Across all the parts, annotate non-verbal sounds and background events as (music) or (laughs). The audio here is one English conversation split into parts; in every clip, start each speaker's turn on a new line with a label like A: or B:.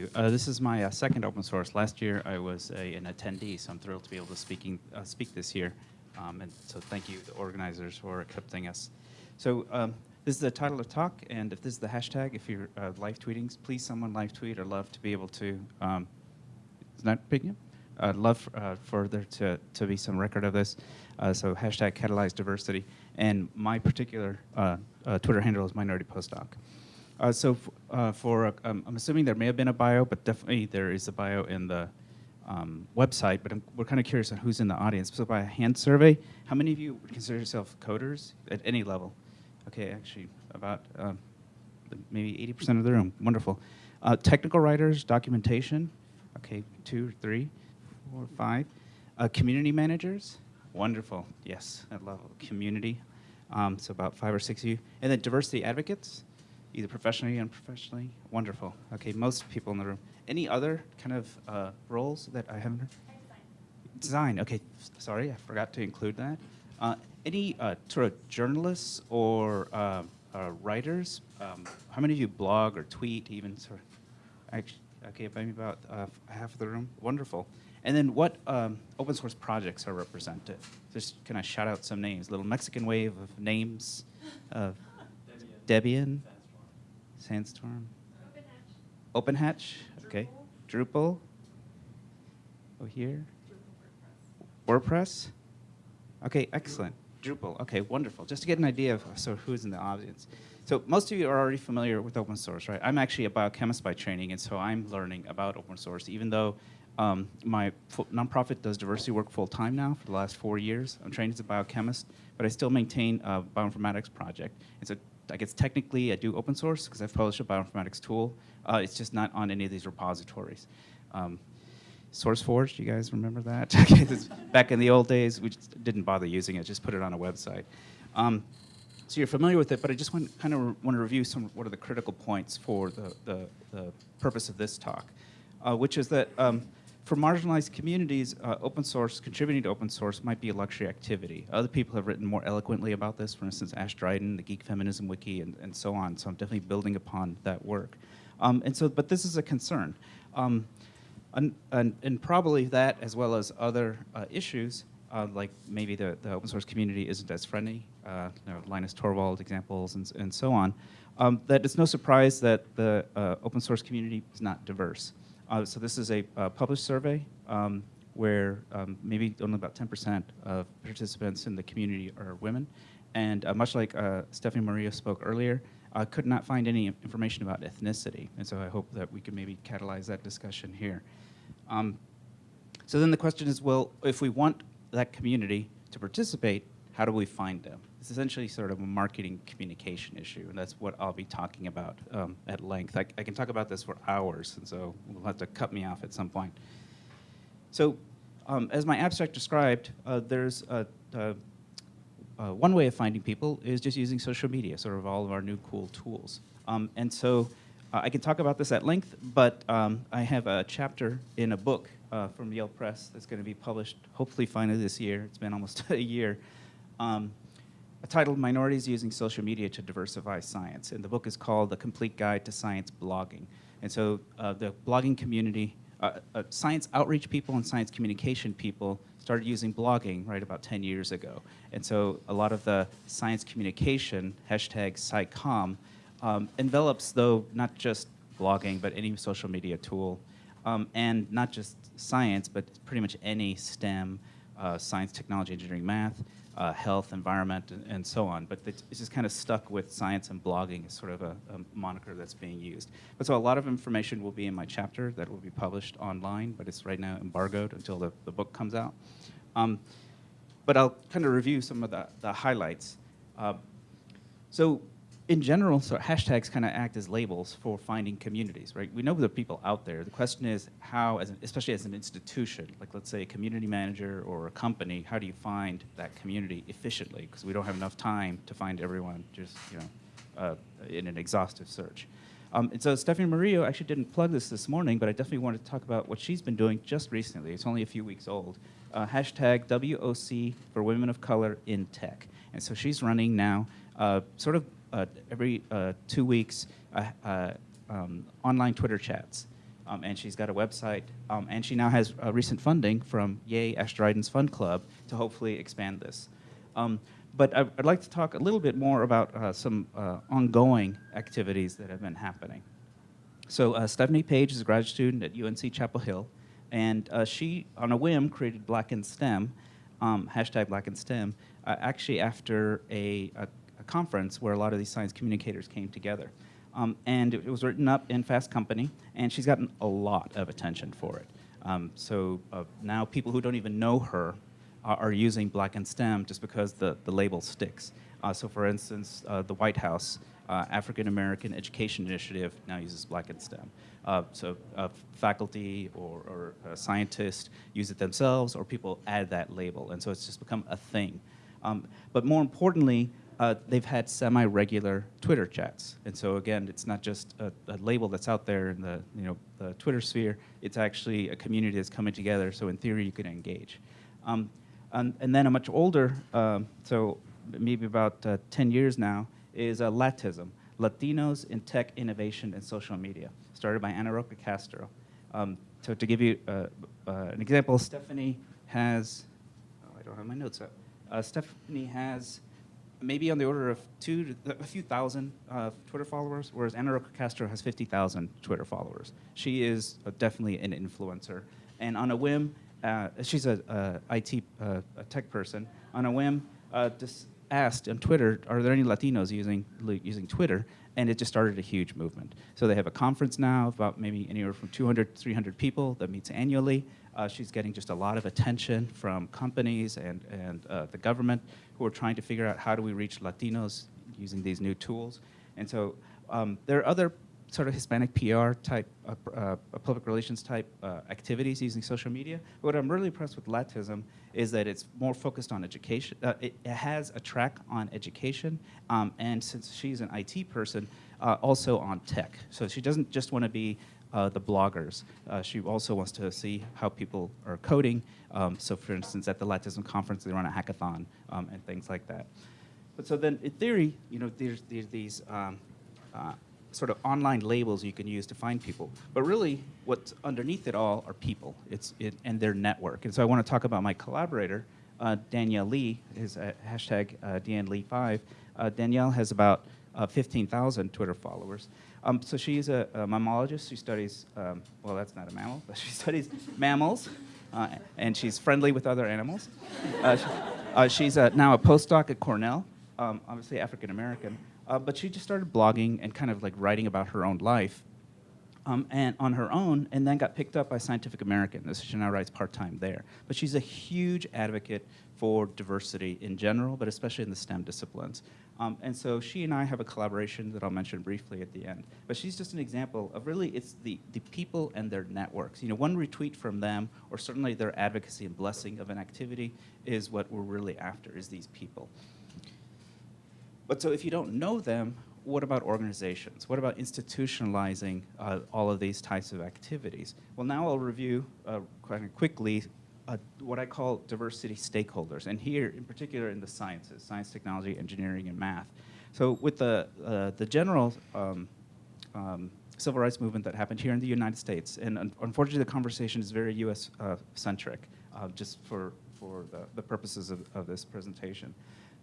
A: you. Uh, this is my uh, second open source. Last year I was a, an attendee, so I'm thrilled to be able to speaking, uh, speak this year. Um, and so thank you, the organizers, for accepting us. So um, this is the title of the talk, and if this is the hashtag, if you're uh, live tweeting, please someone live tweet. I'd love to be able to, um, is that up? I'd love uh, for there to, to be some record of this. Uh, so hashtag catalyze diversity. And my particular uh, uh, Twitter handle is minority postdoc. Uh, so uh, for, um, I'm assuming there may have been a bio, but definitely there is a bio in the um, website, but I'm, we're kind of curious on who's in the audience. So by a hand survey, how many of you would consider yourself coders at any level? Okay, actually about um, maybe 80% of the room, wonderful. Uh, technical writers, documentation, okay, two, three, four, five. Uh, community managers, wonderful, yes, at level community. Um, so about five or six of you. And then diversity advocates, either professionally or unprofessionally? Wonderful. Okay, most people in the room. Any other kind of uh, roles that I haven't heard? Design. Okay, sorry, I forgot to include that. Uh, any uh, sort of journalists or uh, uh, writers? Um, how many of you blog or tweet, even sort of? Actually, okay, maybe about uh, half of the room. Wonderful. And then what um, open source projects are represented? Just kind of shout out some names? Little Mexican wave of names. (laughs) Debian. Sandstorm. Open Hatch. Okay. Drupal. Oh, here. WordPress. Okay, excellent. Drupal. Okay, wonderful. Just to get an idea of so who's in the audience. So most of you are already familiar with open source, right? I'm actually a biochemist by training, and so I'm learning about open source, even though um, my nonprofit does diversity work full time now for the last four years. I'm trained as a biochemist, but I still maintain a bioinformatics project. I guess technically I do open source because I've published a bioinformatics tool. Uh, it's just not on any of these repositories. Um, SourceForge, you guys remember that? (laughs) back in the old days, we didn't bother using it, just put it on a website. Um, so you're familiar with it, but I just want, kind of want to review some what are the critical points for the, the, the purpose of this talk, uh, which is that um, for marginalized communities, uh, open source, contributing to open source might be a luxury activity. Other people have written more eloquently about this, for instance, Ashe Dryden, the Geek Feminism Wiki, and, and so on. So I'm definitely building upon that work. Um, and so, but this is a concern. Um, and, and, and, probably that, as well as other uh, issues, uh, like maybe the, the open source community isn't as friendly, uh, you know, Linus Torvalds examples and, and so on, um, that it's no surprise that the uh, open source community is not diverse. Uh, so this is a uh, published survey um, where um, maybe only about 10% of participants in the community are women. And uh, much like uh, Stephanie Maria spoke earlier, I could not find any information about ethnicity. And so I hope that we can maybe catalyze that discussion here. Um, so then the question is, well, if we want that community to participate, how do we find them? It's essentially sort of a marketing communication issue, and that's what I'll be talking about um, at length. I, I, can talk about this for hours, and so we'll have to cut me off at some point. So um, as my abstract described, uh, there's a, a, a one way of finding people is just using social media, sort of all of our new cool tools. Um, and so uh, I can talk about this at length, but um, I have a chapter in a book uh, from Yale Press that's going to be published hopefully finally this year. It's been almost (laughs) a year um, titled Minorities Using Social Media to Diversify Science. And the book is called The Complete Guide to Science Blogging. And so uh, the blogging community, uh, uh, science outreach people and science communication people started using blogging right about 10 years ago. And so a lot of the science communication, hashtag SciComm, um, envelops though not just blogging, but any social media tool. Um, and not just science, but pretty much any STEM, uh, science, technology, engineering, math, uh, health, environment, and, and, so on. But it's just kind of stuck with science and blogging as sort of a, a, moniker that's being used. But so a lot of information will be in my chapter that will be published online, but it's right now embargoed until the, the book comes out. Um, but I'll kind of review some of the, the highlights. Uh, so in general, so hashtags kind of act as labels for finding communities, right? We know there are people out there. The question is how, as an, especially as an institution, like let's say a community manager or a company, how do you find that community efficiently? Because we don't have enough time to find everyone just, you know, uh, in an exhaustive search. Um, and so Stephanie Morillo actually didn't plug this this morning, but I definitely wanted to talk about what she's been doing just recently. It's only a few weeks old. Uh, hashtag WOC for Women of Color in Tech. And so she's running now uh, sort of every uh, two weeks uh, uh, um, online Twitter chats um, and she's got a website, um, and she now has uh, recent funding from Yay Ashton Fund Club to hopefully expand this. Um, but I, I'd like to talk a little bit more about uh, some uh, ongoing activities that have been happening. So uh, Stephanie Page is a graduate student at UNC Chapel Hill, and uh, she, on a whim, created Black in STEM, um, hashtag Black in STEM, uh, actually after a, a conference where a lot of these science communicators came together. Um, and it, was written up in Fast Company, and she's gotten a lot of attention for it. Um, so uh, now people who don't even know her are, are, using Black and STEM just because the, the label sticks. Uh, so for instance, uh, the White House uh, African American Education Initiative now uses Black and STEM. Uh, so uh, faculty or, or scientists use it themselves, or people add that label, and so it's just become a thing. Um, but more importantly, uh, they've had semi-regular Twitter chats. And so again, it's not just a, a, label that's out there in the, you know, the Twitter sphere, it's actually a community that's coming together, so in theory you can engage. Um, and, and, then a much older, um, so maybe about uh, 10 years now, is uh, Latism, Latinos in Tech Innovation and Social Media, started by Ana Roca Castro. Um, so to give you uh, uh, an example, Stephanie has, oh, I don't have my notes up. Uh, Stephanie has maybe on the order of two, to, a few thousand uh, Twitter followers, whereas Ana Castro has 50,000 Twitter followers. She is uh, definitely an influencer. And on a whim, uh, she's a, a IT uh, a tech person. On a whim, uh, just asked on Twitter, are there any Latinos using, using Twitter? And it just started a huge movement. So they have a conference now about maybe anywhere from 200 300 people that meets annually. Uh, she's getting just a lot of attention from companies and, and uh, the government who are trying to figure out how do we reach Latinos using these new tools. And so um, there are other sort of Hispanic PR type, uh, uh, public relations type uh, activities using social media. What I'm really impressed with Latism is that it's more focused on education. Uh, it, it, has a track on education, um, and since she's an IT person, uh, also on tech. So she doesn't just want to be uh, the bloggers. Uh, she also wants to see how people are coding. Um, so for instance, at the Latism conference, they run a hackathon um, and things like that. But so then in theory, you know, there's, there's these um, uh, sort of online labels you can use to find people. But really, what's underneath it all are people it's, it, and their network. And so I want to talk about my collaborator, uh, Danielle Lee, is hashtag uh, DNLee5. Uh, Danielle has about uh, 15,000 Twitter followers. Um, so she's a, a, mammologist. She studies, um, well, that's not a mammal, but she (laughs) studies mammals, uh, and she's friendly with other animals. Uh, she, uh, she's now a postdoc at Cornell, um, obviously African American, uh, but she just started blogging and kind of like writing about her own life um, and on her own, and then got picked up by Scientific American. So she now writes part-time there. But she's a huge advocate for diversity in general, but especially in the STEM disciplines. Um, and so she and I have a collaboration that I'll mention briefly at the end. But she's just an example of really, it's the, the people and their networks. You know, one retweet from them, or certainly their advocacy and blessing of an activity, is what we're really after, is these people. But so if you don't know them, what about organizations? What about institutionalizing uh, all of these types of activities? Well, now I'll review uh, quite quickly uh, what I call diversity stakeholders, and here in particular in the sciences, science, technology, engineering, and math. So with the, uh, the general um, um, civil rights movement that happened here in the United States, and un unfortunately the conversation is very US uh, centric, uh, just for, for the, the purposes of, of this presentation.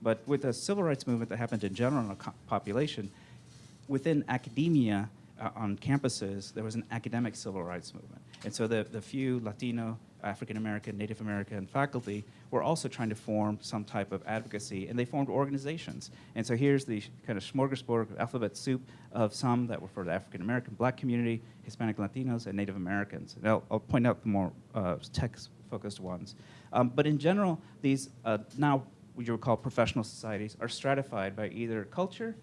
A: But with the civil rights movement that happened in general in a population, within academia, uh, on campuses, there was an academic civil rights movement. And so the, the few Latino, African American, Native American faculty were also trying to form some type of advocacy, and they formed organizations. And so here's the kind of smorgasbord alphabet soup of some that were for the African American, black community, Hispanic Latinos, and Native Americans. And I'll, I'll point out the more uh, tech-focused ones. Um, but in general, these uh, now what you would call professional societies are stratified by either culture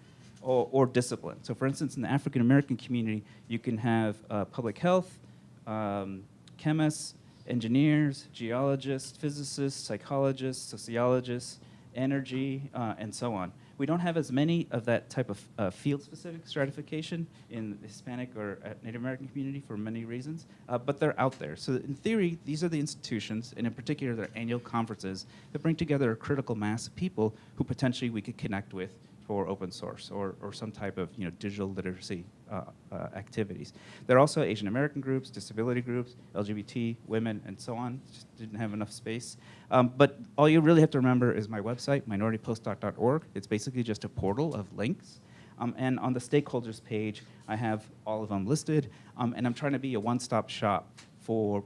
A: or, or discipline. So for instance, in the African American community, you can have uh, public health, um, chemists, engineers, geologists, physicists, psychologists, sociologists, energy, uh, and so on. We don't have as many of that type of uh, field-specific stratification in the Hispanic or uh, Native American community for many reasons, uh, but they're out there. So in theory, these are the institutions, and in particular their annual conferences, that bring together a critical mass of people who potentially we could connect with for open source or, or some type of you know, digital literacy uh, uh, activities. There are also Asian American groups, disability groups, LGBT, women, and so on. Just didn't have enough space. Um, but all you really have to remember is my website, minoritypostdoc.org. It's basically just a portal of links. Um, and on the stakeholders page, I have all of them listed. Um, and I'm trying to be a one-stop shop for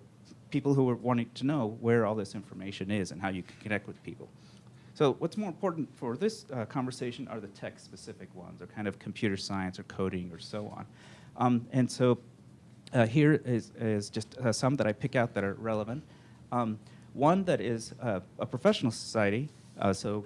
A: people who are wanting to know where all this information is and how you can connect with people. So what's more important for this uh, conversation are the tech-specific ones, or kind of computer science or coding or so on. Um, and so uh, here is, is just uh, some that I pick out that are relevant. Um, one that is uh, a professional society, uh, so,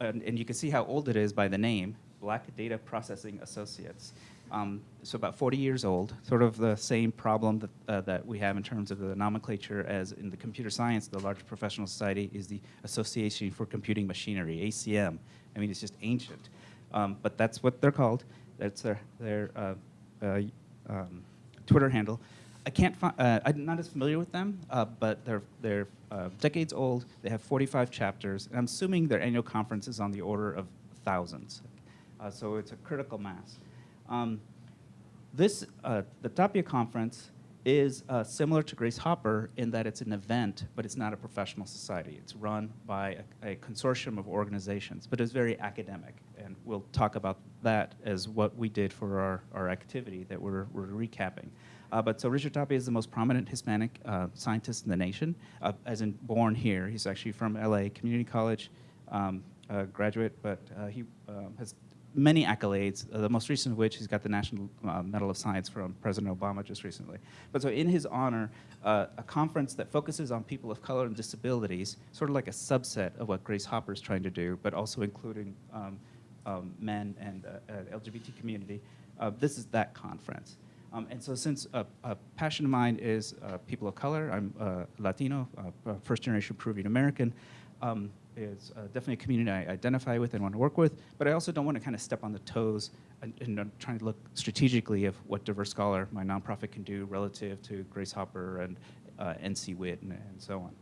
A: and, and you can see how old it is by the name, Black Data Processing Associates. Um, so about 40 years old, sort of the same problem that, uh, that we have in terms of the nomenclature as in the computer science, the large professional society is the Association for Computing Machinery, ACM. I mean, it's just ancient. Um, but that's what they're called. That's their, their uh, uh, um, Twitter handle. I can't find, uh, I'm not as familiar with them, uh, but they're, they're uh, decades old. They have 45 chapters. And I'm assuming their annual conference is on the order of thousands. So it's a critical mass. Um, this, uh, the Tapia conference is uh, similar to Grace Hopper in that it's an event, but it's not a professional society. It's run by a, a, consortium of organizations, but it's very academic. And we'll talk about that as what we did for our, our activity that we're, we're recapping. Uh, but so Richard Tapia is the most prominent Hispanic uh, scientist in the nation, uh, as in born here. He's actually from LA Community College um, graduate, but uh, he um, has many accolades, uh, the most recent of which he's got the National uh, Medal of Science from President Obama just recently. But so in his honor, uh, a conference that focuses on people of color and disabilities, sort of like a subset of what Grace Hopper is trying to do, but also including um, um, men and uh, LGBT community. Uh, this is that conference. Um, and so since a, passion of mine is uh, people of color, I'm Latino, first generation Peruvian American, um, is uh, definitely a community I identify with and want to work with, but I also don't want to kind of step on the toes and, and trying to look strategically of what Diverse Scholar, my nonprofit, can do relative to Grace Hopper and uh, NC WIT and, and, so on.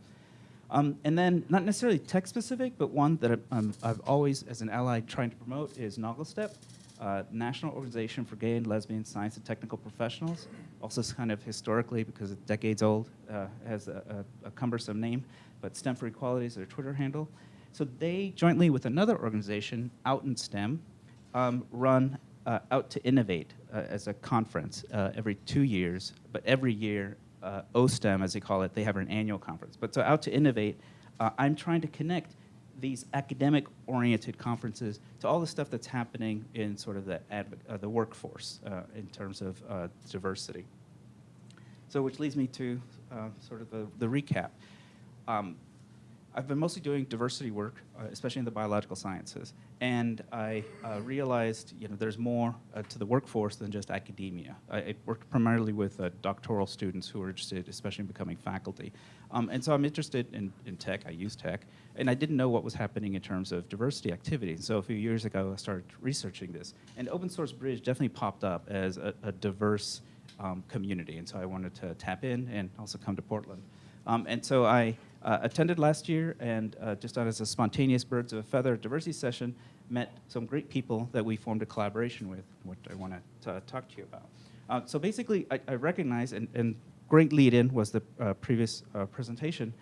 A: Um, and then, not necessarily tech specific, but one that um, I've always, as an ally, trying to promote is NOGLSTP, uh, National Organization for Gay and Lesbian Science and Technical Professionals. Also, kind of historically, because it's decades old, uh, has a, a, a cumbersome name but STEM for Equality is their Twitter handle. So they, jointly with another organization, Out in STEM, um, run uh, Out to Innovate uh, as a conference uh, every two years, but every year, OSTEM, as they call it, they have an annual conference. But so Out to Innovate, I'm trying to connect these academic-oriented conferences to all the stuff that's happening in sort of the, uh, the workforce in terms of diversity. So which leads me to sort of the, the recap. Um, I've been mostly doing diversity work, uh, especially in the biological sciences, and I uh, realized you know there's more uh, to the workforce than just academia. I, I worked primarily with uh, doctoral students who are interested, especially in becoming faculty, um, and so I'm interested in, in tech. I use tech, and I didn't know what was happening in terms of diversity activities. So a few years ago, I started researching this, and Open Source Bridge definitely popped up as a, a diverse um, community, and so I wanted to tap in and also come to Portland. Um, and so I uh, attended last year and uh, just as a spontaneous birds of a feather diversity session, met some great people that we formed a collaboration with, which I want to talk to you about. Uh, so basically, I, I recognize, and, and, great lead-in was the uh, previous uh, presentation,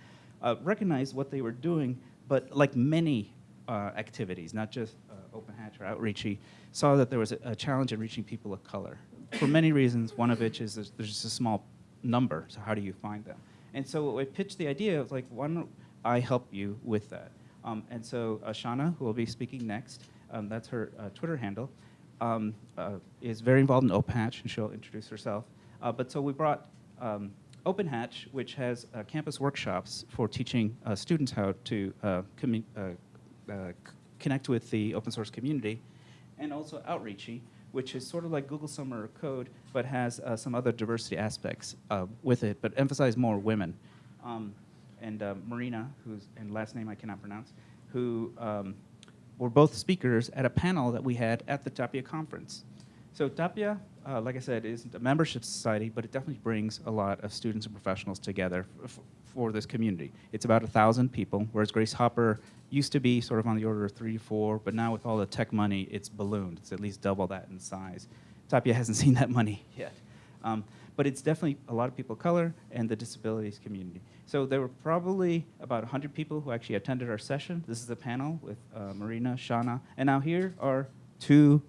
A: uh, recognized what they were doing, but like many activities, not just Open Hatch or Outreachy, saw that there was a, a, challenge in reaching people of color. For many reasons, one of which is there's, there's just a small number, so how do you find them? And so I pitched the idea of like, why don't I help you with that? Um, and so Ashana, who will be speaking next, um, that's her uh, Twitter handle, um, uh, is very involved in OpenHatch, and she'll introduce herself. Uh, but so we brought um, OpenHatch, which has uh, campus workshops for teaching uh, students how to uh, connect with the open source community, and also Outreachy, which is sort of like Google Summer of Code, but has uh, some other diversity aspects uh, with it, but emphasize more women. Um, and uh, Marina, whose and last name I cannot pronounce, who um, were both speakers at a panel that we had at the Tapia conference. So Tapia, uh, like I said, isn't a membership society, but it definitely brings a lot of students and professionals together for this community. It's about a thousand people, whereas Grace Hopper used to be sort of on the order of three four, but now with all the tech money, it's ballooned. It's at least double that in size. Tapia hasn't (laughs) seen that money yet. Um, but it's definitely a lot of people of color and the disabilities community. So there were probably about 100 people who actually attended our session. This is a panel with uh, Marina, Shauna, and now here are two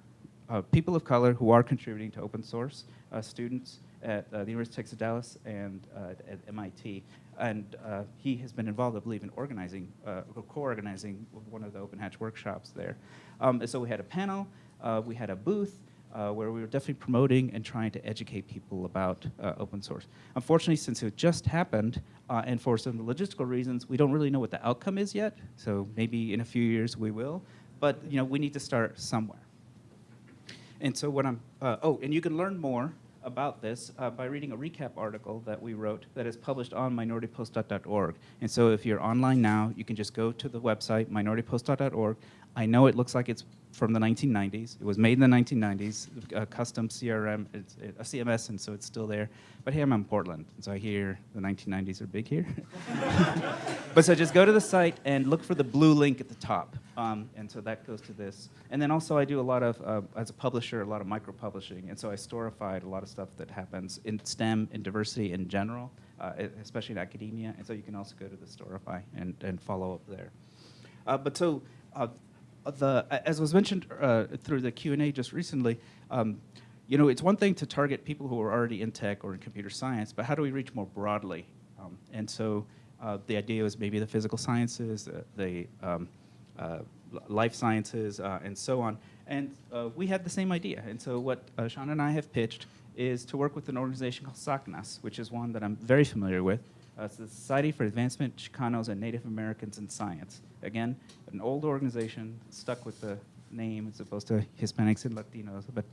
A: uh, people of color who are contributing to open source, uh, students at uh, the University of Texas Dallas and uh, at MIT. And uh, he has been involved, I believe, in organizing, uh, or co-organizing one of the Open Hatch workshops there. Um, so we had a panel, uh, we had a booth, uh, where we were definitely promoting and trying to educate people about open source. Unfortunately, since it just happened, and for some logistical reasons, we don't really know what the outcome is yet. So maybe in a few years we will. But you know, we need to start somewhere. And so what I'm, oh, and you can learn more about this uh, by reading a recap article that we wrote that is published on minoritypost.org. And so if you're online now, you can just go to the website, minoritypost.org. I know it looks like it's from the 1990s. It was made in the 1990s, a custom CRM, it's a CMS, and so it's still there. But hey, I'm in Portland, and so I hear the 1990s are big here. (laughs) but so just go to the site and look for the blue link at the top. Um, and so that goes to this. And then also I do a lot of, uh, as a publisher, a lot of micro-publishing. And so I storified a lot of stuff that happens in STEM and diversity in general, uh, especially in academia. And so you can also go to the Storify and, and follow up there. Uh, but so uh, the, as was mentioned uh, through the Q&A just recently, um, you know, it's one thing to target people who are already in tech or in computer science, but how do we reach more broadly? Um, and so uh, the idea was maybe the physical sciences, uh, the um, uh, life sciences, uh, and so on. And we had the same idea. And so what Sean and I have pitched is to work with an organization called SACNAS, which is one that I'm very familiar with. Uh, the Society for Advancement Chicanos and Native Americans in Science. Again, an old organization, stuck with the name as opposed to Hispanics and Latinos. But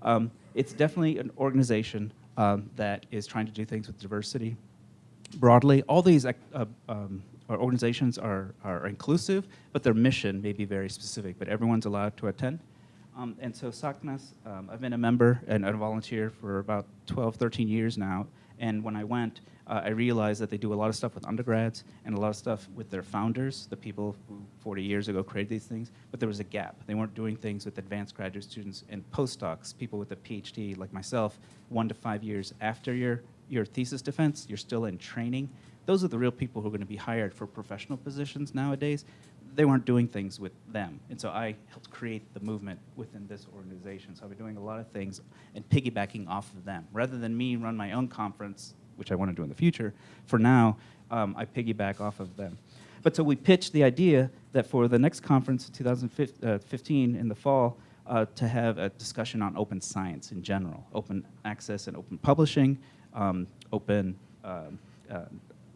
A: um, it's definitely an organization um, that is trying to do things with diversity broadly. All these uh, um, organizations are, are inclusive, but their mission may be very specific, but everyone's allowed to attend. Um, and so SACNAS, um, I've been a member and a volunteer for about 12, 13 years now. And when I went, uh, I realized that they do a lot of stuff with undergrads and a lot of stuff with their founders, the people who 40 years ago created these things, but there was a gap. They weren't doing things with advanced graduate students and postdocs, people with a PhD like myself, one to five years after your, your thesis defense, you're still in training. Those are the real people who are going to be hired for professional positions nowadays. They weren't doing things with them. And so I helped create the movement within this organization. So I've been doing a lot of things and piggybacking off of them. Rather than me run my own conference which I want to do in the future, for now, um, I piggyback off of them. But so we pitched the idea that for the next conference, 2015 uh, in the fall, uh, to have a discussion on open science in general, open access and open publishing, um, open um, uh,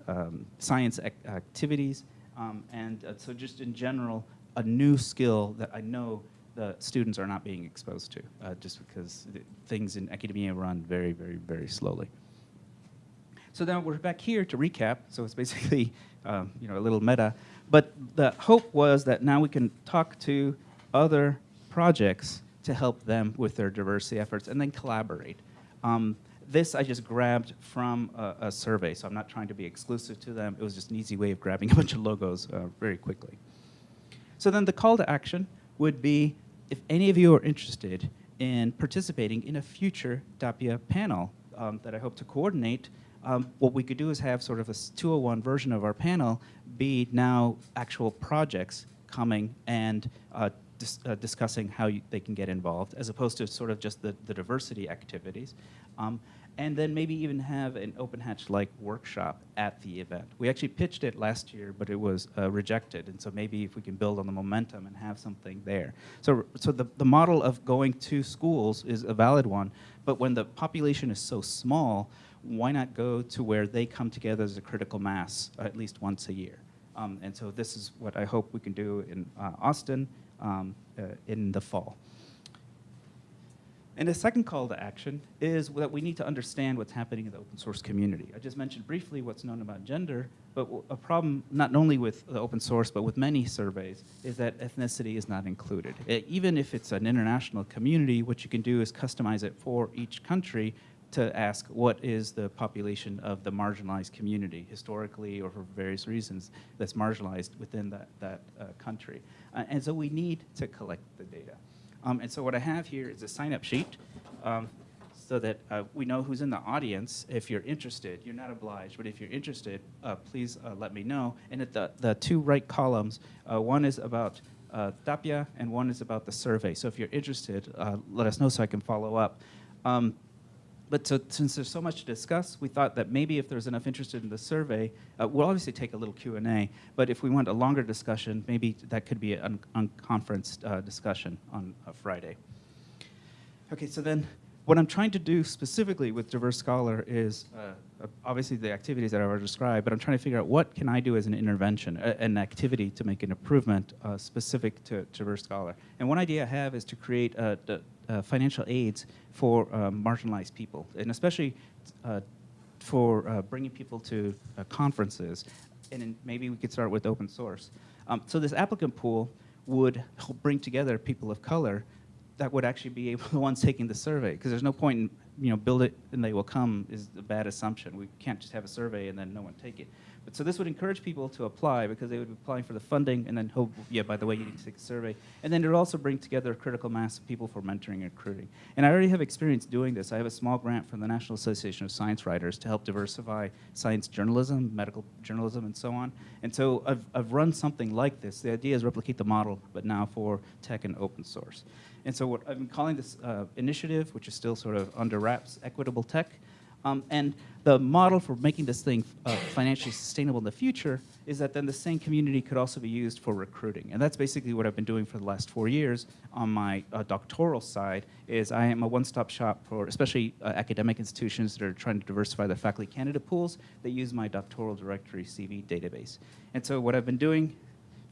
A: um, science ac activities, um, and uh, so just in general, a new skill that I know the students are not being exposed to, uh, just because things in academia run very, very, very slowly. So now we're back here to recap. So it's basically, (laughs) um, you know, a little meta. But the hope was that now we can talk to other projects to help them with their diversity efforts and then collaborate. Um, this I just grabbed from a, a, survey, so I'm not trying to be exclusive to them. It was just an easy way of grabbing (laughs) a bunch of logos uh, very quickly. So then the call to action would be if any of you are interested in participating in a future Tapia panel um, that I hope to coordinate um, what we could do is have sort of a 201 version of our panel be now actual projects coming and uh, dis uh, discussing how you, they can get involved, as opposed to sort of just the, the diversity activities. Um, and then maybe even have an Open Hatch-like workshop at the event. We actually pitched it last year, but it was uh, rejected, and so maybe if we can build on the momentum and have something there. So, so the, the model of going to schools is a valid one, but when the population is so small, why not go to where they come together as a critical mass at least once a year? Um, and so this is what I hope we can do in uh, Austin um, uh, in the fall. And the second call to action is that we need to understand what's happening in the open source community. I just mentioned briefly what's known about gender, but a problem not only with the open source, but with many surveys, is that ethnicity is not included. E- even if it's an international community, what you can do is customize it for each country to ask what is the population of the marginalized community historically or for various reasons that's marginalized within that, that uh, country. Uh, and so we need to collect the data. Um, and so what I have here is a sign-up sheet um, so that uh, we know who's in the audience. If you're interested, you're not obliged, but if you're interested, uh, please uh, let me know. And at the, the two right columns, uh, one is about Tapia and one is about the survey. So if you're interested, let us know so I can follow up. Um, but so, since there's so much to discuss, we thought that maybe if there's enough interest in the survey, uh, we'll obviously take a little Q&A, but if we want a longer discussion, maybe that could be an unconferenced uh, discussion on uh, Friday. Okay, so then what I'm trying to do specifically with Diverse Scholar is uh, obviously the activities that I've already described, but I'm trying to figure out what can I do as an intervention, a, an activity to make an improvement uh, specific to Diverse Scholar. And one idea I have is to create uh, uh, financial aids for um, marginalized people, and especially uh, for uh, bringing people to uh, conferences. And maybe we could start with open source. Um, so this applicant pool would bring together people of color that would actually be able, (laughs) the ones taking the survey, because there's no point in, you know, build it and they will come is a bad assumption. We can't just have a survey and then no one take it. But so this would encourage people to apply because they would be applying for the funding and then hope, yeah, by the way, you need to take a survey. And then it would also bring together a critical mass of people for mentoring and recruiting. And I already have experience doing this. I have a small grant from the National Association of Science Writers to help diversify science journalism, medical journalism, and so on. And so I've, I've run something like this. The idea is replicate the model, but now for tech and open source. And so what I've been calling this uh, initiative, which is still sort of under wraps, Equitable Tech. Um, and the model for making this thing uh, financially sustainable in the future is that then the same community could also be used for recruiting. And that's basically what I've been doing for the last four years on my uh, doctoral side is I am a one-stop shop for especially uh, academic institutions that are trying to diversify their faculty candidate pools. They use my doctoral directory CV database. And so what I've been doing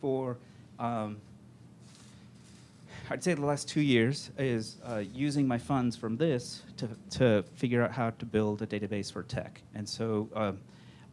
A: for um, I'd say the last two years is uh, using my funds from this to, to figure out how to build a database for tech. And so um,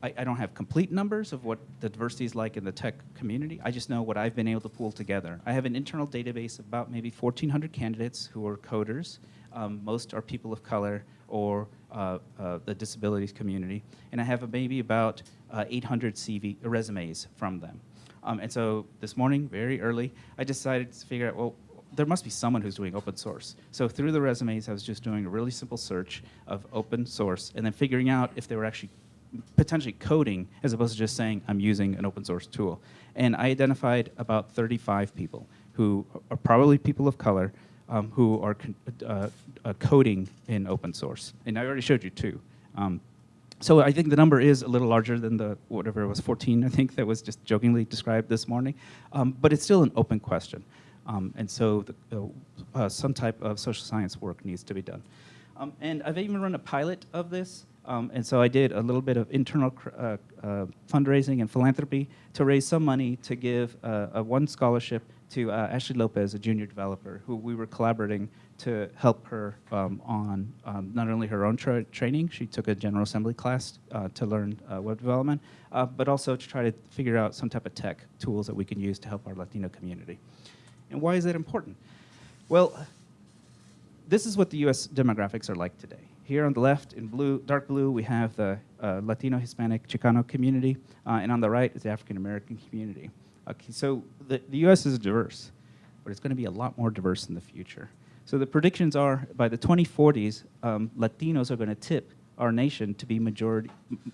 A: I, I, don't have complete numbers of what the diversity is like in the tech community. I just know what I've been able to pull together. I have an internal database of about maybe 1,400 candidates who are coders. Um, most are people of color or uh, uh, the disabilities community. And I have maybe about uh, 800 CV resumes from them. Um, and so this morning, very early, I decided to figure out, well, there must be someone who's doing open source. So through the resumes, I was just doing a really simple search of open source and then figuring out if they were actually potentially coding as opposed to just saying, I'm using an open source tool. And I identified about 35 people who are probably people of color um, who are uh, uh, coding in open source. And I already showed you two. Um, so I think the number is a little larger than the whatever it was 14 I think that was just jokingly described this morning, um, but it's still an open question. Um, and so the, uh, uh, some type of social science work needs to be done. Um, and I've even run a pilot of this. Um, and so I did a little bit of internal uh, uh fundraising and philanthropy to raise some money to give uh, a one scholarship to uh, Ashley Lopez, a junior developer, who we were collaborating to help her um, on um, not only her own tra training, she took a General Assembly class to learn web development, but also to try to figure out some type of tech tools that we can use to help our Latino community. And why is that important? Well, this is what the US demographics are like today. Here on the left, in blue, dark blue, we have the uh, Latino, Hispanic, Chicano community, uh, and on the right is the African American community. Okay, so the, the US is diverse, but it's going to be a lot more diverse in the future. So the predictions are by the 2040s, um, Latinos are going to tip our nation to be majority,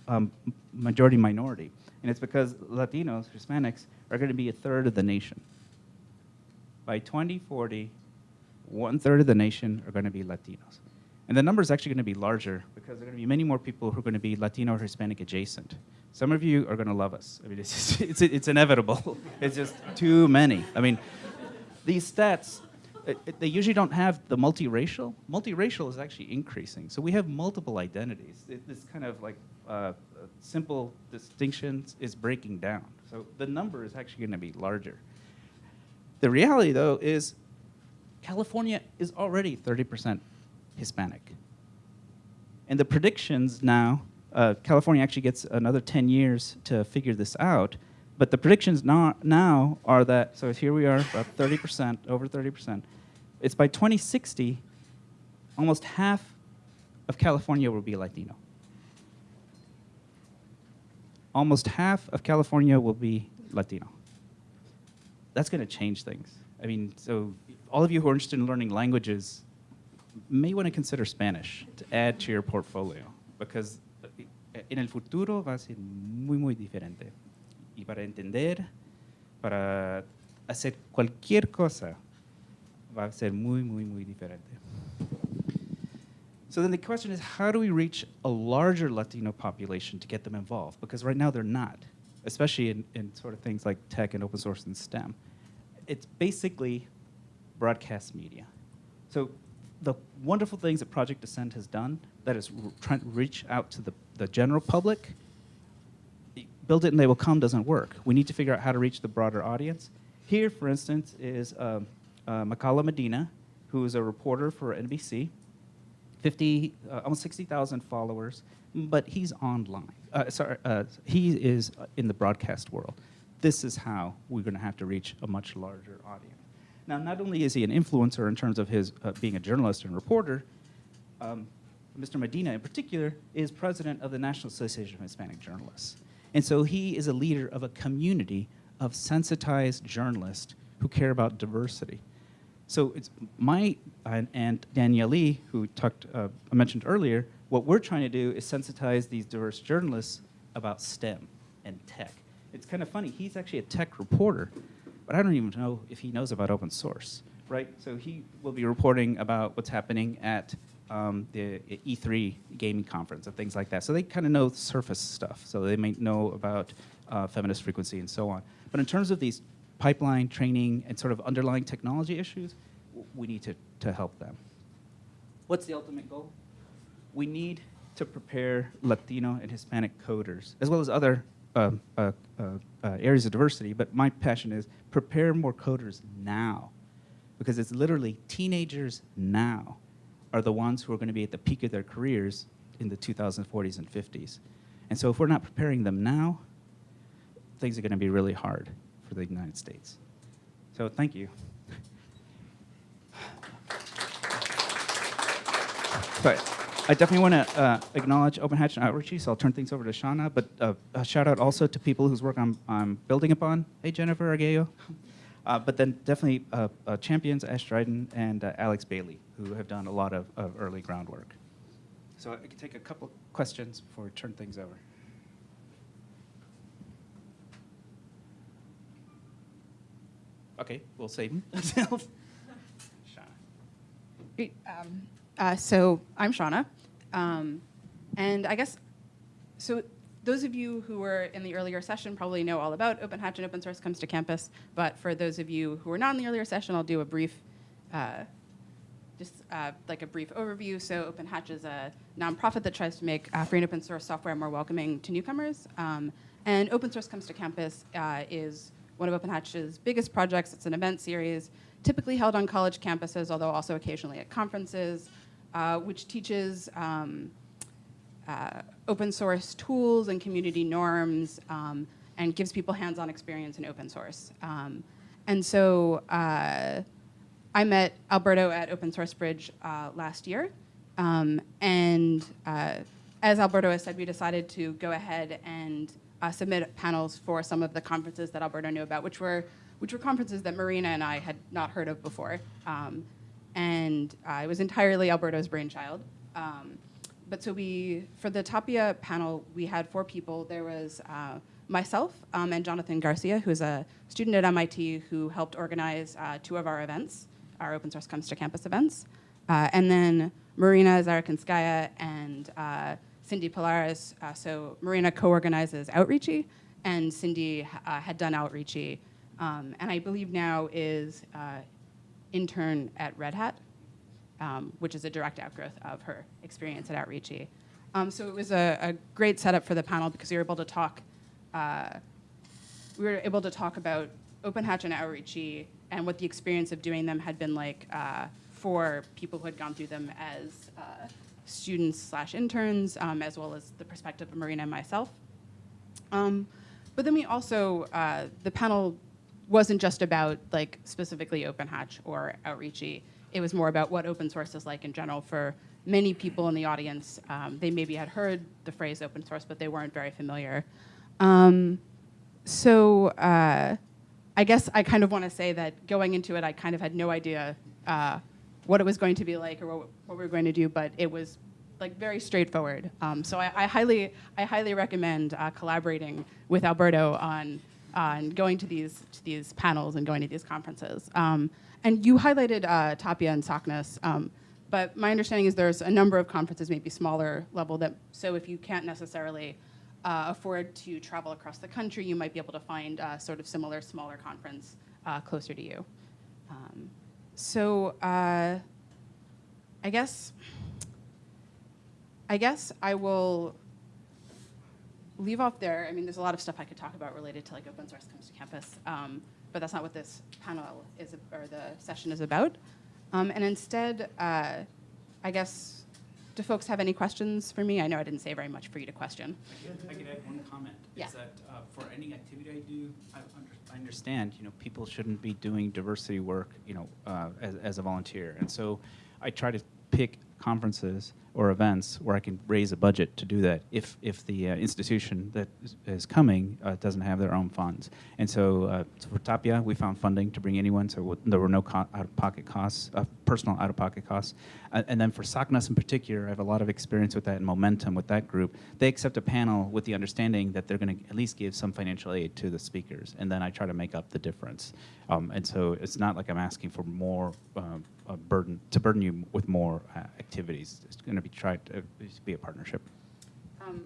A: um, majority minority. And it's because Latinos, Hispanics, are going to be a third of the nation by 2040, one third of the nation are going to be Latinos. And the number is actually going to be larger because there are going to be many more people who are going to be Latino or Hispanic adjacent. Some of you are going to love us. I mean, (laughs) it's, just, it's, it's inevitable. (laughs) it's just too many. I mean, these stats, it, it, they usually don't have the multiracial. Multiracial is actually increasing. So we have multiple identities. It, this kind of like uh, uh simple distinctions is breaking down. So the number is actually going to be larger. The reality, though, is California is already 30% Hispanic. And the predictions now, uh, California actually gets another 10 years to figure this out, but the predictions now, now are that, so here we are, about 30%, over 30%. It's by 2060, almost half of California will be Latino. Almost half of California will be Latino. That's going to change things. I mean, so all of you who are interested in learning languages may want to consider Spanish to add to your portfolio because en el futuro va a ser muy, muy diferente. Y para entender, para hacer cualquier cosa, va a ser muy, muy, muy diferente. So then the question is, how do we reach a larger Latino population to get them involved? Because right now they're not, especially in, in sort of things like tech and open source and STEM. It's basically broadcast media. So the wonderful things that Project Descent has done, that is trying to reach out to the, the general public, build it and they will come doesn't work. We need to figure out how to reach the broader audience. Here, for instance, is um, uh, Mekahlo Medina, who is a reporter for NBC, 50, uh, almost 60,000 followers, but he's online. Uh, sorry, uh, he is in the broadcast world. This is how we're going to have to reach a much larger audience. Now, not only is he an influencer in terms of his uh, being a journalist and reporter, um, Mr. Medina in particular is president of the National Association of Hispanic Journalists. And so he is a leader of a community of sensitized journalists who care about diversity. So it's my and, and Danielle who talked, uh, I mentioned earlier, what we're trying to do is sensitize these diverse journalists about STEM and tech. It's kind of funny, he's actually a tech reporter, but I don't even know if he knows about open source, right? So he will be reporting about what's happening at um, the E3 gaming conference and things like that. So they kind of know surface stuff. So they may know about uh, feminist frequency and so on. But in terms of these pipeline training and sort of underlying technology issues, we need to, to help them. What's the ultimate goal? We need to prepare Latino and Hispanic coders, as well as other uh, uh, uh, uh, areas of diversity, but my passion is prepare more coders now. Because it's literally teenagers now are the ones who are going to be at the peak of their careers in the 2040s and 50s. And so if we're not preparing them now, things are going to be really hard for the United States. So thank you. (laughs) But I definitely want to uh, acknowledge Open Hatch and Outreachy, so I'll turn things over to Shauna, but uh, a shout out also to people whose work I'm, I'm building upon. Hey, Jennifer Arguello. Uh, but then definitely uh, uh, champions, Ashe Dryden and uh, Alex Bailey, who have done a lot of, of early groundwork. So I can take a couple questions before we turn things over. Okay, we'll save them. (laughs) Shauna.
B: Um, uh, so I'm Shauna. Um, and I guess, so those of you who were in the earlier session probably know all about Open Hatch and open source comes to campus. But for those of you who were not in the earlier session, I'll do a brief, uh, just uh, like a brief overview. So Open Hatch is a nonprofit that tries to make uh, free and open source software more welcoming to newcomers. Um, and Open Source Comes to Campus uh, is one of Open Hatch's biggest projects. It's an event series typically held on college campuses, although also occasionally at conferences, uh, which teaches um, uh, open source tools and community norms um, and gives people hands-on experience in open source. Um, and so uh, I met Alberto at Open Source Bridge uh, last year. Um, and uh, as Alberto has said, we decided to go ahead and uh, submit panels for some of the conferences that Alberto knew about, which were, which were conferences that Marina and I had not heard of before. Um, and uh, it was entirely Alberto's brainchild. Um, but so we, for the Tapia panel, we had four people. There was uh, myself um, and Jonathan Garcia, who's a student at MIT who helped organize uh, two of our events, our Open Source Comes to Campus events. Uh, and then Marina Zhurakhinskaya and uh, Cindy Pallares. Uh, so Marina co-organizes Outreachy, and Cindy had done Outreachy. Um, and I believe now is intern at Red Hat um, which is a direct outgrowth of her experience at Outreachy. Um, so it was a, a, great setup for the panel because we were able to talk. Uh, we were able to talk about OpenHatch and Outreachy and what the experience of doing them had been like uh, for people who had gone through them as uh, students slash interns, um, as well as the perspective of Marina and myself. Um, but then we also, uh, the panel wasn't just about like specifically Open Hatch or Outreachy. It was more about what open source is like in general for many people in the audience. Um, they maybe had heard the phrase open source, but they weren't very familiar. Um, so uh, I guess I kind of want to say that going into it, I kind of had no idea uh, what it was going to be like or what, what we were going to do, but it was like very straightforward. Um, so I, I highly, I highly recommend uh, collaborating with Alberto on, on going to these, to these panels and going to these conferences. Um, and you highlighted uh, Tapia and SACNAS, um, but my understanding is there's a number of conferences, maybe smaller level, that so if you can't necessarily uh, afford to travel across the country, you might be able to find a sort of similar smaller conference uh, closer to you. Um, so uh, I guess I guess I will leave off there. I mean, there's a lot of stuff I could talk about related to like open source comes to campus, um, but that's not what this panel is or the session is about. Um, and instead, uh, I guess, do folks have any questions for me? I know I didn't say very much for you to question.
A: I could add one comment.
B: Yeah.
A: Is that uh, for any activity I do, I, under, I understand, you know, people shouldn't be doing diversity work, you know, uh, as, as a volunteer. And so I try to pick conferences or events where I can raise a budget to do that if, if the uh, institution that is, coming uh, doesn't have their own funds. And so, uh, so for Tapia, we found funding to bring anyone, so there were no out-of-pocket costs, uh, personal out-of-pocket costs. Uh, and then for SACNAS in particular, I have a lot of experience with that and momentum with that group. They accept a panel with the understanding that they're going to at least give some financial aid to the speakers, and then I try to make up the difference. Um, and so it's not like I'm asking for more a burden to burden you with more uh, activities. It's going to be tried to be a partnership.
B: Um,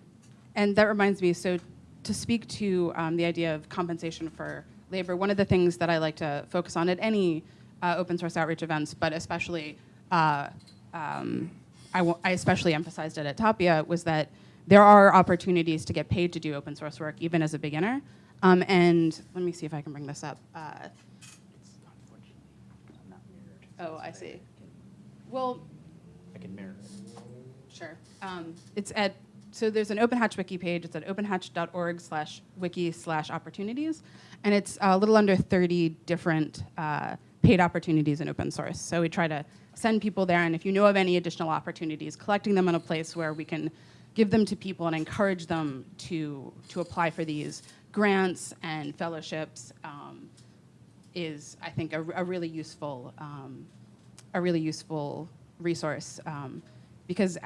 B: and that reminds me, so to speak to um, the idea of compensation for labor, one of the things that I like to focus on at any uh, open source outreach events, but especially, uh, um, I, w- I especially emphasized it at Tapia, was that there are opportunities to get paid to do open source work, even as a beginner. Um, and let me see if I can bring this up. Uh,
A: It's unfortunately not mirrored.
B: oh, I see. Well,
A: I can mirror it.
B: Sure. Um, it's at so there's an Open Hatch wiki page. It's at openhatch.org slash wiki slash opportunities, and it's a little under 30 different uh, paid opportunities in open source. So we try to send people there, and if you know of any additional opportunities, collecting them in a place where we can give them to people and encourage them to to apply for these grants and fellowships um, is, I think, a, a really useful um, a really useful resource um, because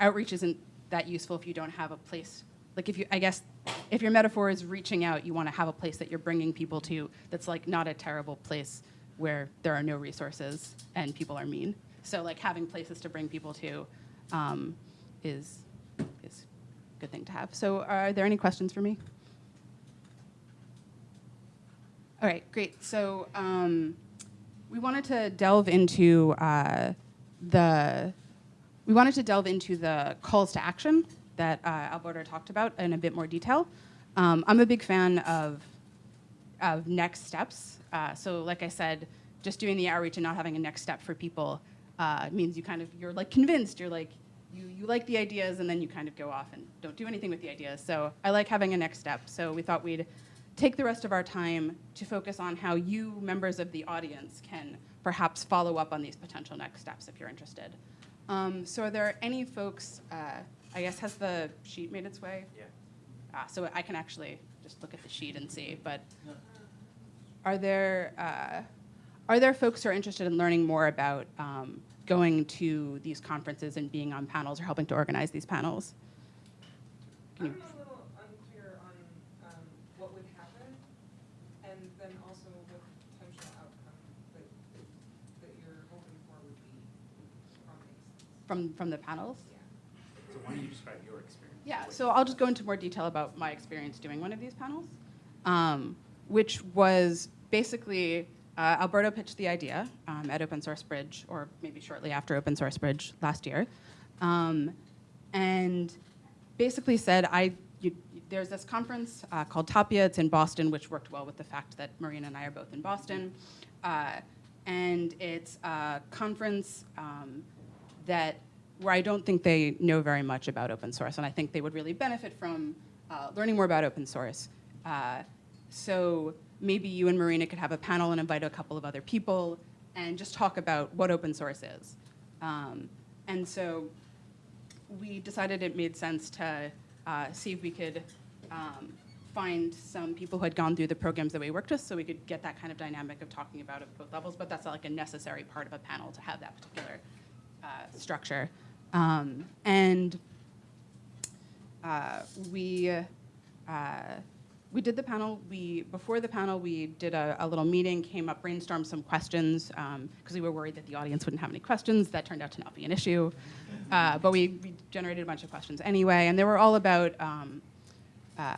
B: outreach isn't that useful if you don't have a place. Like if you, I guess, if your metaphor is reaching out, you want to have a place that you're bringing people to that's like not a terrible place where there are no resources and people are mean. So like having places to bring people to um, is is a good thing to have. So are there any questions for me? All right, great. So um, we wanted to delve into uh, the we wanted to delve into the calls to action that uh, Alberto talked about in a bit more detail. Um, I'm a big fan of of next steps. Uh, so, like I said, just doing the outreach and not having a next step for people uh, means you kind of you're like convinced. You're like you you like the ideas, and then you kind of go off and don't do anything with the ideas. So, I like having a next step. So, we thought we'd take the rest of our time to focus on how you, members of the audience, can perhaps follow up on these potential next steps if you're interested. Um, so, are there any folks? Uh, I guess has the sheet made its way?
A: Yeah.
B: Ah, so I can actually just look at the sheet and see. But are there uh, are there folks who are interested in learning more about um, going to these conferences and being on panels or helping to organize these panels? Can
C: I'm
B: you-
C: a little unclear on um, what would happen, and then also what potential outcome that, that you're hoping for would be from these.
B: From from the panels?
C: Yeah.
A: So why don't you describe your experience?
B: Yeah, so I'll just go into more detail about my experience doing one of these panels, um, which was basically uh, Alberto pitched the idea um, at Open Source Bridge, or maybe shortly after Open Source Bridge last year, um, and basically said, "I you, there's this conference uh, called Tapia. It's in Boston, which worked well with the fact that Marina and I are both in Boston." Uh, and it's a conference um, that where I don't think they know very much about open source, and I think they would really benefit from uh, learning more about open source. Uh, so maybe you and Marina could have a panel and invite a couple of other people and just talk about what open source is. Um, and so we decided it made sense to uh, see if we could um, find some people who had gone through the programs that we worked with so we could get that kind of dynamic of talking about at both levels, but that's not like a necessary part of a panel to have that particular structure. Um, and uh, we uh, we did the panel. We before the panel, we did a, a little meeting, came up, brainstormed some questions because we were worried that the audience wouldn't have any questions. That turned out to not be an issue, uh, but we, we generated a bunch of questions anyway, and they were all about. Um, uh,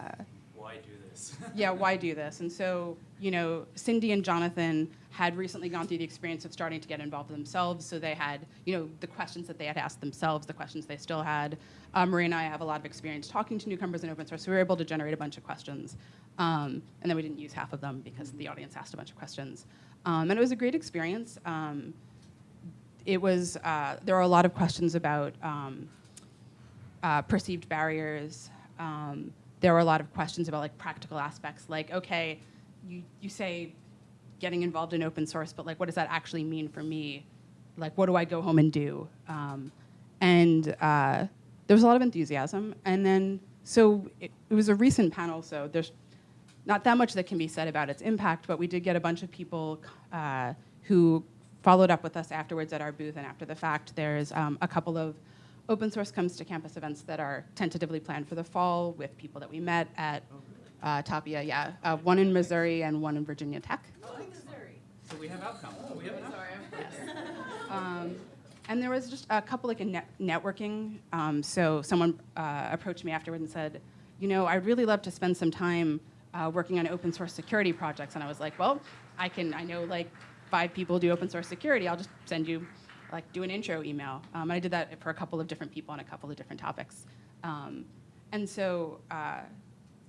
A: Why do this? (laughs)
B: yeah, why do this? And so, you know, Cindy and Jonathan had recently gone through the experience of starting to get involved themselves. So they had, you know, the questions that they had asked themselves, the questions they still had. Uh, Marie and I have a lot of experience talking to newcomers in open source, so we were able to generate a bunch of questions. Um, and then we didn't use half of them because the audience asked a bunch of questions. Um, and it was a great experience. Um, it was, uh, there are a lot of questions about um, uh, perceived barriers. Um, there were a lot of questions about like practical aspects, like okay, you you say getting involved in open source, but like what does that actually mean for me? Like what do I go home and do? Um, and uh, there was a lot of enthusiasm, and then so it, it was a recent panel, so there's not that much that can be said about its impact, but we did get a bunch of people uh, who followed up with us afterwards at our booth and after the fact. There's um, a couple of open source comes to campus events that are tentatively planned for the fall with people that we met at uh, Tapia, yeah. Uh, one in Missouri and one in Virginia Tech.
A: Missouri, So we have outcomes. We have an (laughs)
B: Um, and there was just a couple like a net networking. Um, so someone uh, approached me afterward and said, you know, I'd really love to spend some time uh, working on open source security projects. And I was like, well, I can. I know like five people do open source security. I'll just send you, like, do an intro email. Um, I did that for a couple of different people on a couple of different topics. Um, and so uh,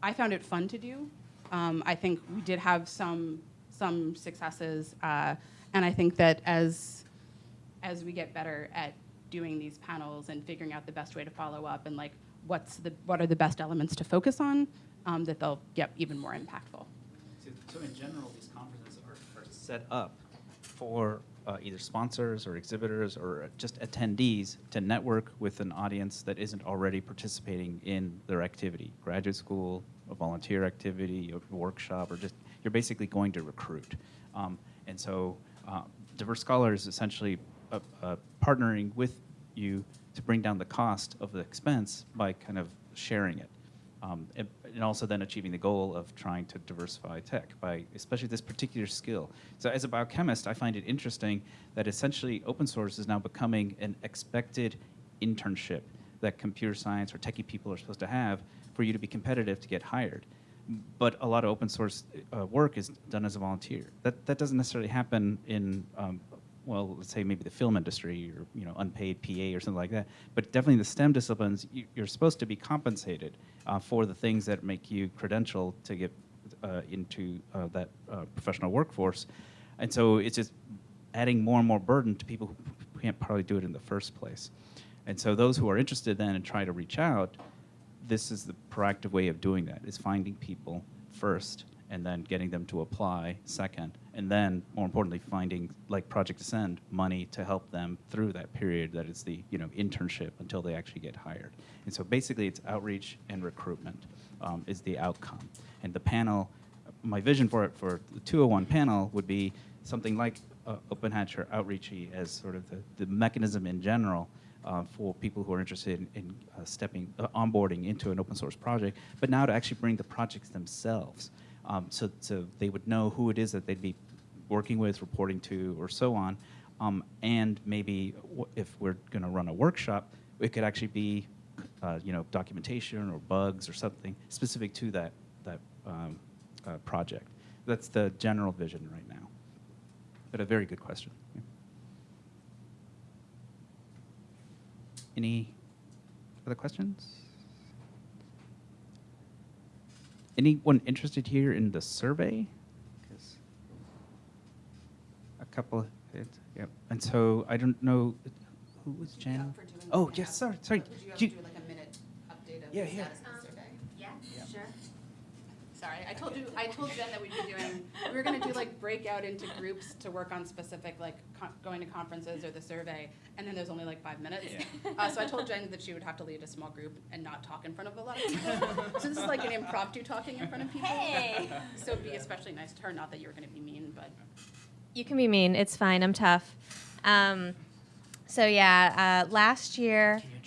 B: I found it fun to do. Um, I think we did have some some successes, uh, and I think that as as we get better at doing these panels and figuring out the best way to follow up and like what's the what are the best elements to focus on, um, that they'll get even more impactful.
A: So, so in general, these conferences are, are set up for uh, either sponsors or exhibitors or just attendees to network with an audience that isn't already participating in their activity, graduate school, a volunteer activity, a workshop, or just you're basically going to recruit. Um, and so, uh, Diverse Scholars essentially uh, uh, partnering with you to bring down the cost of the expense by kind of sharing it. Um, and, and also then achieving the goal of trying to diversify tech by especially this particular skill. So as a biochemist, I find it interesting that essentially open source is now becoming an expected internship that computer science or techie people are supposed to have for you to be competitive to get hired. But a lot of open source uh, work is done as a volunteer. That, that doesn't necessarily happen in um, well, let's say maybe the film industry or you know unpaid PA or something like that. But definitely the STEM disciplines, you, are supposed to be compensated uh, for the things that make you credential to get uh, into uh, that uh, professional workforce. And so it's just adding more and more burden to people who can't probably do it in the first place. And so those who are interested then and try to reach out, this is the proactive way of doing that, is finding people first and then getting them to apply second, and then more importantly, finding like Project Ascend money to help them through that period that is the you know internship until they actually get hired. And so basically, it's outreach and recruitment um, is the outcome. And the panel, my vision for it for the 201 panel would be something like uh, Open Hatch or Outreachy as sort of the, the mechanism in general uh, for people who are interested in, in uh, stepping, uh, onboarding into an open source project, but now to actually bring the projects themselves um, so, so they would know who it is that they'd be working with, reporting to, or so on. Um, and maybe if we're going to run a workshop, it could actually be, uh, you know, documentation or bugs or something specific to that that um, uh, project. That's the general vision right now. But a very good question. Any other questions? Anyone interested here in the survey? 'Cause- couple, it- yep. And so I don't know, who was Jen? Oh, yes, sorry, sorry. Do you- do
B: like a minute update of
A: Yeah, the yeah. status
B: of the survey?
D: Yeah,
A: Yeah.
D: sure.
B: Sorry, I told you, I told Jen that we'd be doing, we were gonna do like breakout into groups to work on specific, like, going to conferences or the survey, and then there's only like five minutes. Uh, so I told Jen that she would have to lead a small group and not talk in front of a lot of people. (laughs) So this is like an impromptu talking in front of people.
D: Hey.
B: So it'd be especially nice to her, not that you were gonna be mean, but.
D: You can be mean. It's fine. I'm tough. Um, so yeah, uh, last year.
A: Can you?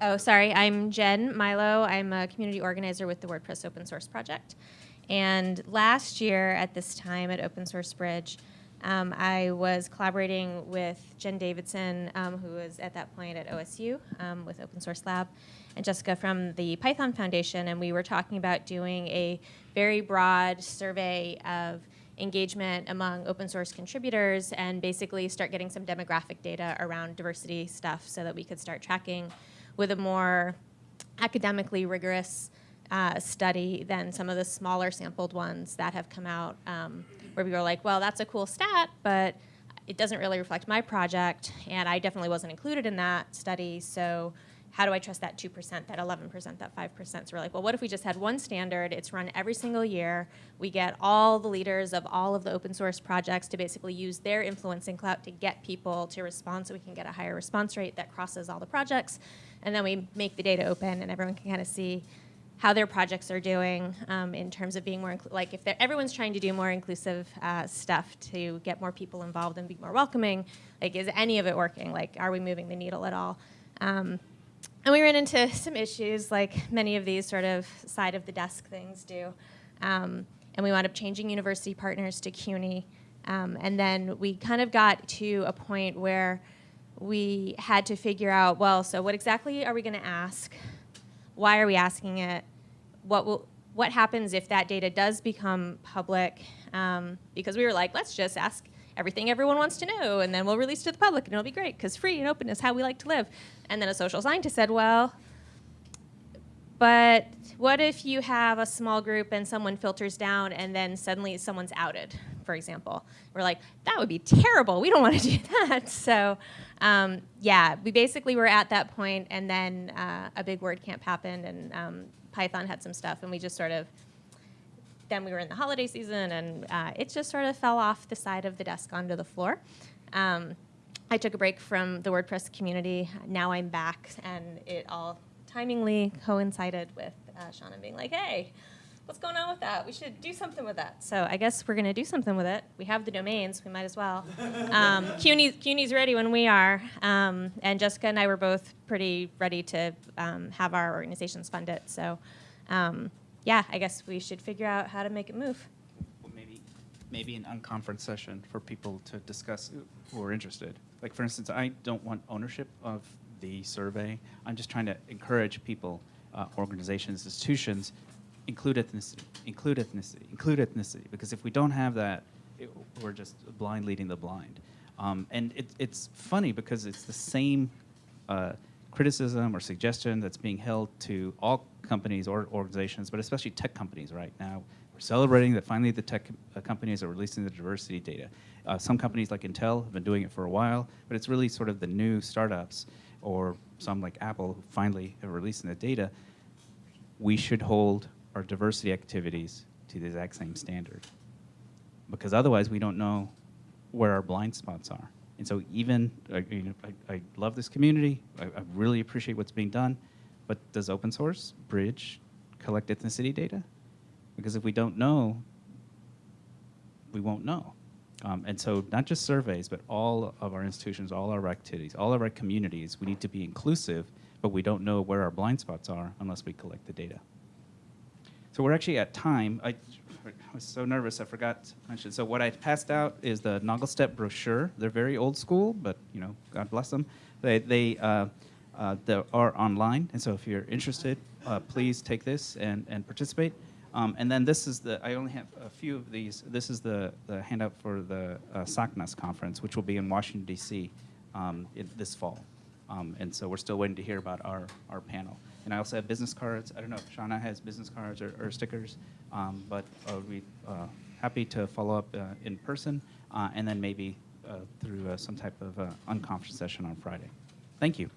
D: Oh, sorry. I'm Jen Mylo. I'm a community organizer with the WordPress Open Source Project. And last year at this time at Open Source Bridge, um, I was collaborating with Jen Davidson, um, who was at that point at OSU um, with Open Source Lab, and Jessica from the Python Foundation. And we were talking about doing a very broad survey of engagement among open source contributors and basically start getting some demographic data around diversity stuff so that we could start tracking with a more academically rigorous uh, study than some of the smaller sampled ones that have come out um, where people are like, well, that's a cool stat, but it doesn't really reflect my project, and I definitely wasn't included in that study, so how do I trust that 2%, that 11%, that 5%? So we're like, well, what if we just had one standard? It's run every single year. We get all the leaders of all of the open source projects to basically use their influence and clout to get people to respond so we can get a higher response rate that crosses all the projects. And then we make the data open and everyone can kind of see how their projects are doing um, in terms of being more, like if everyone's trying to do more inclusive uh, stuff to get more people involved and be more welcoming, like is any of it working? Like are we moving the needle at all? Um, and we ran into some issues, like many of these sort of side of the desk things do. Um, and we wound up changing university partners to CUNY. Um, and then we kind of got to a point where we had to figure out well, so what exactly are we going to ask? Why are we asking it? What will what happens if that data does become public? Um, because we were like, let's just ask everything everyone wants to know, and then we'll release to the public, and it'll be great because free and open is how we like to live. And then a social scientist said, well, but what if you have a small group and someone filters down and then suddenly someone's outed, for example? We're like, that would be terrible. We don't want to (laughs) do that. So, um, yeah, we basically were at that point, and then uh, a big WordCamp happened, and um, Python had some stuff, and we just sort of then we were in the holiday season, and uh, it just sort of fell off the side of the desk onto the floor. Um, I took a break from the WordPress community. Now I'm back, and it all timingly coincided with uh, Shauna being like, "Hey, what's going on with that? We should do something with that." So I guess we're going to do something with it. We have the domains. We might as well. (laughs) Um, CUNY, CUNY's ready when we are, um, and Jessica and I were both pretty ready to um, have our organizations fund it. So. Um, yeah, I guess we should figure out how to make it move.
A: Well, maybe, maybe an unconference session for people to discuss who are interested. Like, for instance, I don't want ownership of the survey. I'm just trying to encourage people, uh, organizations, institutions, include ethnicity, include ethnicity, include ethnicity. Because if we don't have that, it, we're just blind leading the blind. Um, and it, it's funny because it's the same uh, criticism or suggestion that's being held to all companies or organizations, but especially tech companies right now. We're celebrating that finally the tech uh, companies are releasing the diversity data. Uh, some companies like Intel have been doing it for a while, but it's really sort of the new startups or some like Apple who finally are releasing the data. We should hold our diversity activities to the exact same standard because otherwise we don't know where our blind spots are. And so even, uh, you know, I, I love this community, I, I really appreciate what's being done, but does open source bridge collect ethnicity data? Because if we don't know, we won't know. Um, and so not just surveys, but all of our institutions, all our activities, all of our communities, we need to be inclusive, but we don't know where our blind spots are unless we collect the data. So we're actually at time. I, I was so nervous I forgot to mention. So what I passed out is the NOGLSTP brochure. They're very old school, but you know, God bless them. They they uh, uh, they are online, and so if you're interested, uh, please take this and and participate. Um, and then this is the. I only have a few of these. This is the the handout for the uh, SACNAS conference, which will be in Washington D.C. Um, this fall. Um, and so we're still waiting to hear about our, our panel. And I also have business cards. I don't know if Shauna has business cards or, or stickers, um, but uh, we'd uh, happy to follow up uh, in person uh, and then maybe uh, through uh, some type of unconference session on Friday. Thank you.